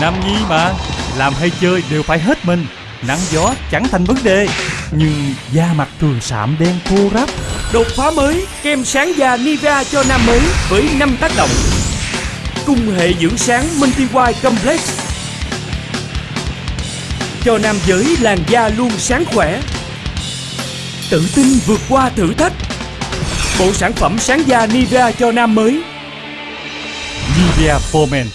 Nam nhi mà Làm hay chơi đều phải hết mình Nắng gió chẳng thành vấn đề Nhưng da mặt thường sạm đen khô ráp Đột phá mới kem sáng da Nivea cho nam mới với 5 tác động. Cung hệ dưỡng sáng Minty White Complex cho nam giới làn da luôn sáng khỏe. Tự tin vượt qua thử thách. Bộ sản phẩm sáng da Nivea cho nam mới Nivea For Men